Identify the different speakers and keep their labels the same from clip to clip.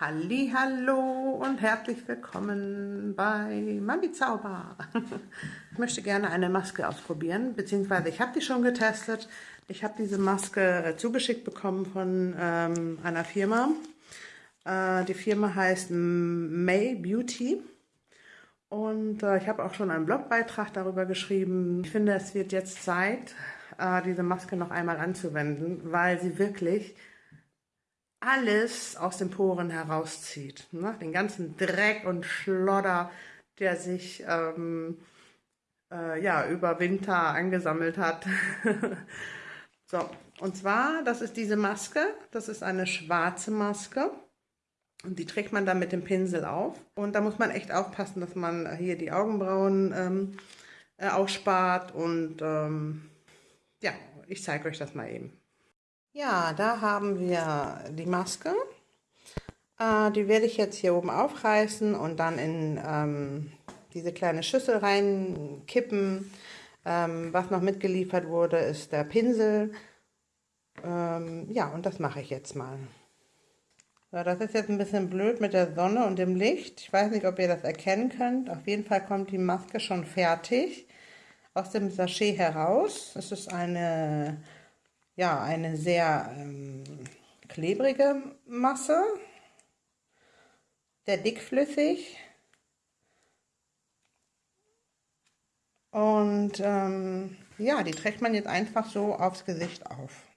Speaker 1: Hallo und herzlich willkommen bei Mami Zauber. Ich möchte gerne eine Maske ausprobieren, beziehungsweise ich habe die schon getestet. Ich habe diese Maske zugeschickt bekommen von ähm, einer Firma. Äh, die Firma heißt May Beauty. Und äh, ich habe auch schon einen Blogbeitrag darüber geschrieben. Ich finde, es wird jetzt Zeit, äh, diese Maske noch einmal anzuwenden, weil sie wirklich alles aus den Poren herauszieht. Ne? Den ganzen Dreck und Schlodder, der sich ähm, äh, ja, über Winter angesammelt hat. so, und zwar, das ist diese Maske. Das ist eine schwarze Maske. Und die trägt man dann mit dem Pinsel auf. Und da muss man echt aufpassen, dass man hier die Augenbrauen ähm, äh, ausspart. Und ähm, ja, ich zeige euch das mal eben. Ja, da haben wir die Maske. Äh, die werde ich jetzt hier oben aufreißen und dann in ähm, diese kleine Schüssel reinkippen. Ähm, was noch mitgeliefert wurde, ist der Pinsel. Ähm, ja, und das mache ich jetzt mal. So, das ist jetzt ein bisschen blöd mit der Sonne und dem Licht. Ich weiß nicht, ob ihr das erkennen könnt. Auf jeden Fall kommt die Maske schon fertig aus dem Sachet heraus. Es ist eine, ja, eine sehr ähm, klebrige Masse, sehr dickflüssig. Und ähm, ja, die trägt man jetzt einfach so aufs Gesicht auf.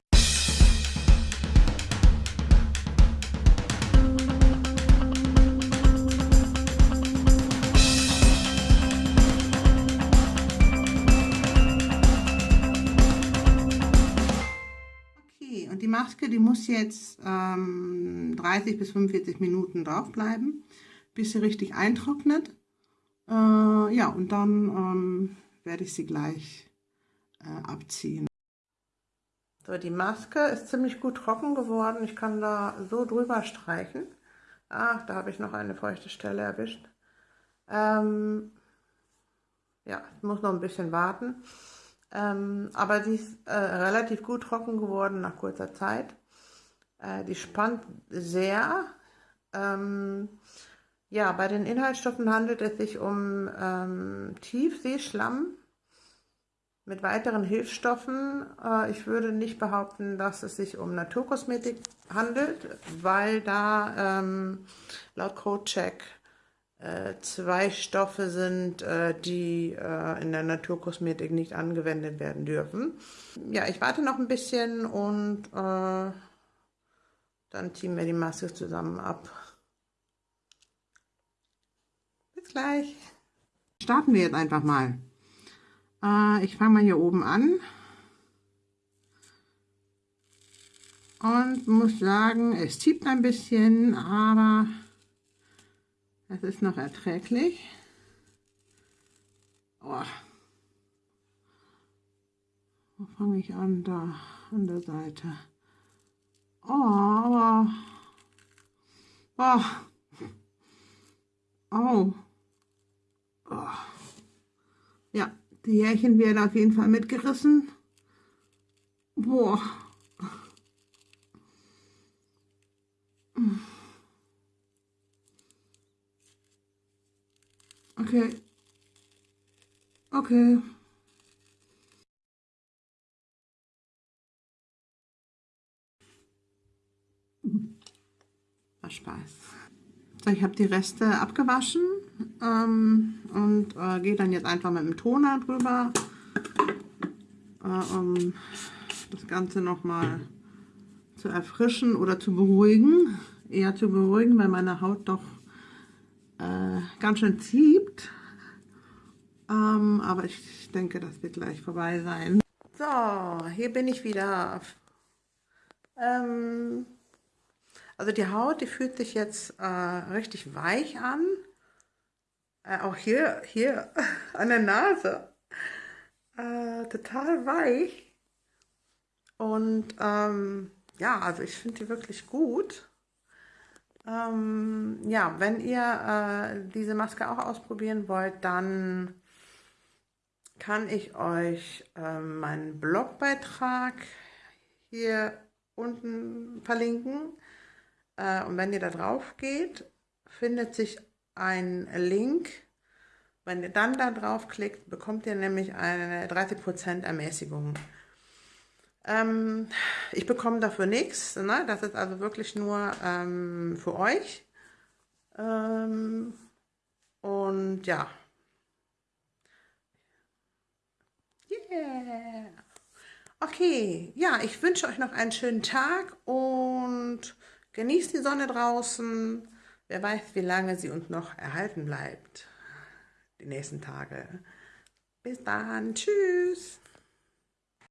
Speaker 1: Und die Maske, die muss jetzt ähm, 30 bis 45 Minuten drauf bleiben, bis sie richtig eintrocknet. Äh, ja, und dann ähm, werde ich sie gleich äh, abziehen. So, die Maske ist ziemlich gut trocken geworden. Ich kann da so drüber streichen. Ach, da habe ich noch eine feuchte Stelle erwischt. Ähm, ja, ich muss noch ein bisschen warten. Ähm, aber sie ist äh, relativ gut trocken geworden nach kurzer Zeit. Äh, die spannt sehr. Ähm, ja, bei den Inhaltsstoffen handelt es sich um ähm, Tiefseeschlamm mit weiteren Hilfsstoffen. Äh, ich würde nicht behaupten, dass es sich um Naturkosmetik handelt, weil da ähm, laut Codecheck zwei Stoffe sind, äh, die äh, in der Naturkosmetik nicht angewendet werden dürfen. Ja, ich warte noch ein bisschen und äh, dann ziehen wir die Maske zusammen ab. Bis gleich. Starten wir jetzt einfach mal. Äh, ich fange mal hier oben an. Und muss sagen, es zieht ein bisschen, aber es ist noch erträglich. Oh. Wo fange ich an? Da, an der Seite. Oh, aber... Oh. Oh. oh. Ja, die Härchen werden auf jeden Fall mitgerissen. Boah. Okay. Okay. War Spaß. So, ich habe die Reste abgewaschen ähm, und äh, gehe dann jetzt einfach mit dem Toner drüber, äh, um das Ganze nochmal zu erfrischen oder zu beruhigen. Eher zu beruhigen, weil meine Haut doch äh, ganz schön zieht. Ähm, aber ich denke, das wird gleich vorbei sein. So, hier bin ich wieder. Ähm, also die Haut, die fühlt sich jetzt äh, richtig weich an. Äh, auch hier, hier an der Nase. Äh, total weich. Und ähm, ja, also ich finde die wirklich gut. Ähm, ja, wenn ihr äh, diese Maske auch ausprobieren wollt, dann kann ich euch äh, meinen Blogbeitrag hier unten verlinken. Äh, und wenn ihr da drauf geht, findet sich ein Link. Wenn ihr dann da draufklickt, bekommt ihr nämlich eine 30% Ermäßigung. Ähm, ich bekomme dafür nichts. Ne? Das ist also wirklich nur ähm, für euch. Ähm, und ja. Yeah. Okay, ja, ich wünsche euch noch einen schönen Tag und genießt die Sonne draußen. Wer weiß, wie lange sie uns noch erhalten bleibt. Die nächsten Tage. Bis dann. Tschüss.